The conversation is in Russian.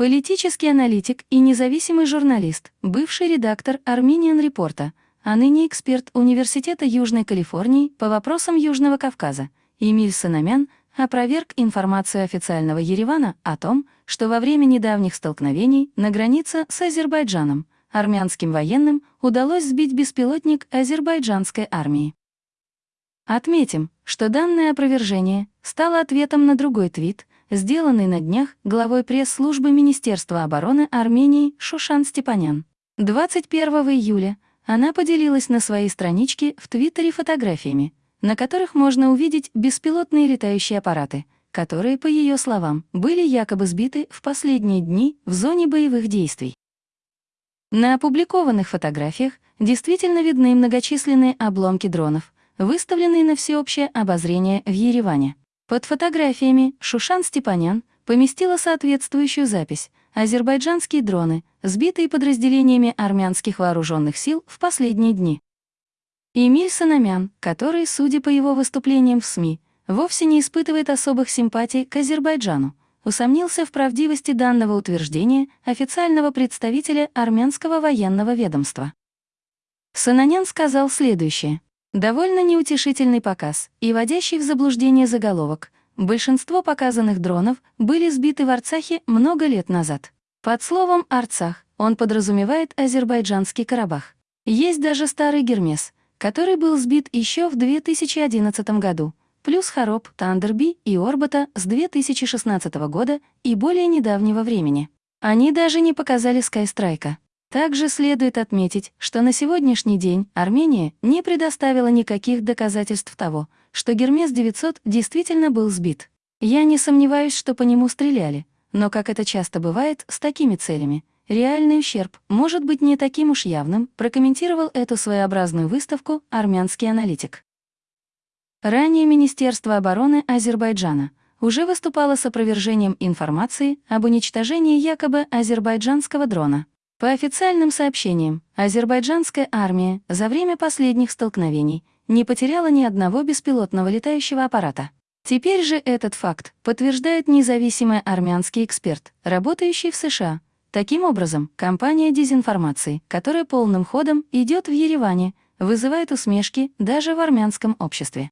Политический аналитик и независимый журналист, бывший редактор Armenian Report, а ныне эксперт Университета Южной Калифорнии по вопросам Южного Кавказа, Эмиль Санамян опроверг информацию официального Еревана о том, что во время недавних столкновений на границе с Азербайджаном армянским военным удалось сбить беспилотник азербайджанской армии. Отметим, что данное опровержение стало ответом на другой твит, сделанный на днях главой пресс-службы Министерства обороны Армении Шушан Степанян. 21 июля она поделилась на своей страничке в Твиттере фотографиями, на которых можно увидеть беспилотные летающие аппараты, которые, по ее словам, были якобы сбиты в последние дни в зоне боевых действий. На опубликованных фотографиях действительно видны многочисленные обломки дронов, выставленные на всеобщее обозрение в Ереване. Под фотографиями Шушан Степанян поместила соответствующую запись «Азербайджанские дроны, сбитые подразделениями армянских вооруженных сил в последние дни». Эмиль Санамян, который, судя по его выступлениям в СМИ, вовсе не испытывает особых симпатий к Азербайджану, усомнился в правдивости данного утверждения официального представителя армянского военного ведомства. Сананян сказал следующее. Довольно неутешительный показ и вводящий в заблуждение заголовок. Большинство показанных дронов были сбиты в Арцахе много лет назад. Под словом «Арцах» он подразумевает азербайджанский Карабах. Есть даже старый Гермес, который был сбит еще в 2011 году, плюс Хароб, Тандерби и Орбата с 2016 года и более недавнего времени. Они даже не показали Скайстрайка. Также следует отметить, что на сегодняшний день Армения не предоставила никаких доказательств того, что Гермес-900 действительно был сбит. Я не сомневаюсь, что по нему стреляли, но, как это часто бывает с такими целями, реальный ущерб может быть не таким уж явным, прокомментировал эту своеобразную выставку армянский аналитик. Ранее Министерство обороны Азербайджана уже выступало с опровержением информации об уничтожении якобы азербайджанского дрона. По официальным сообщениям, азербайджанская армия за время последних столкновений не потеряла ни одного беспилотного летающего аппарата. Теперь же этот факт подтверждает независимый армянский эксперт, работающий в США. Таким образом, кампания дезинформации, которая полным ходом идет в Ереване, вызывает усмешки даже в армянском обществе.